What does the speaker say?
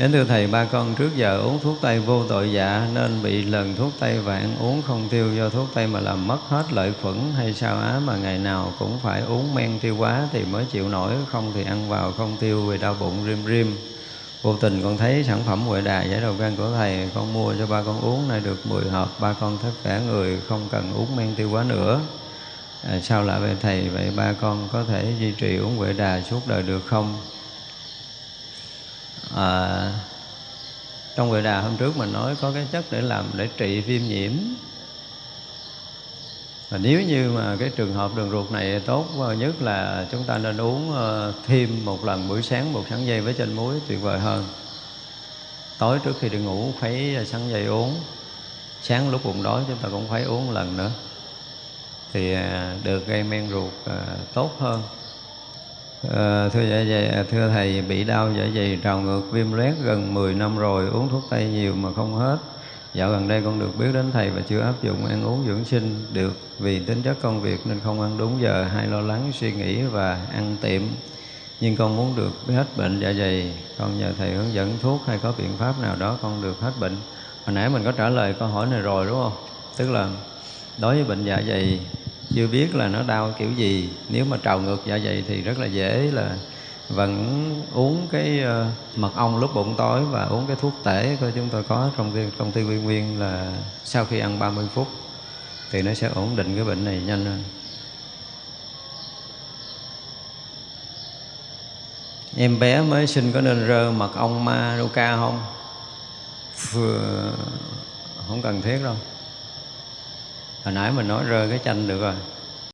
Đến thưa Thầy, ba con trước giờ uống thuốc Tây vô tội dạ nên bị lần thuốc Tây vạn uống không tiêu do thuốc Tây mà làm mất hết lợi khuẩn hay sao á mà ngày nào cũng phải uống men tiêu quá thì mới chịu nổi, không thì ăn vào không tiêu vì đau bụng rim rim. Vô tình con thấy sản phẩm Huệ Đà giải đầu gan của Thầy, con mua cho ba con uống nay được 10 hộp, ba con tất cả người không cần uống men tiêu quá nữa. À, sao lại về Thầy, vậy ba con có thể duy trì uống Huệ Đà suốt đời được không? À, trong Huệ Đà hôm trước mình nói có cái chất để làm để trị viêm nhiễm. Và nếu như mà cái trường hợp đường ruột này tốt nhất là chúng ta nên uống ờ, thêm một lần buổi sáng một sáng dây với chanh muối tuyệt vời hơn. Tối trước khi đi ngủ khuấy sáng dây uống. Sáng lúc bụng đói chúng ta cũng khuấy uống một lần nữa. Thì à, được gây men ruột à, tốt hơn. À, thưa dạ dày, à, thưa thầy bị đau dạ dày trào ngược viêm loét gần 10 năm rồi uống thuốc tây nhiều mà không hết. Dạo gần đây con được biết đến thầy và chưa áp dụng ăn uống dưỡng sinh được vì tính chất công việc nên không ăn đúng giờ hay lo lắng suy nghĩ và ăn tiệm. Nhưng con muốn được hết bệnh dạ dày con nhờ thầy hướng dẫn thuốc hay có biện pháp nào đó con được hết bệnh. Hồi nãy mình có trả lời câu hỏi này rồi đúng không? Tức là đối với bệnh dạ dày chưa biết là nó đau kiểu gì. Nếu mà trào ngược dạ dày thì rất là dễ là vẫn uống cái ờ, mật ong lúc bụng tối và uống cái thuốc tể của chúng tôi có trong cái công ty viên nguyên là sau khi ăn 30 phút thì nó sẽ ổn định cái bệnh này nhanh hơn. Em bé mới sinh có nên rơ mật ong ma ca không? Phừa không cần thiết đâu hồi nãy mình nói rơi cái chanh được rồi.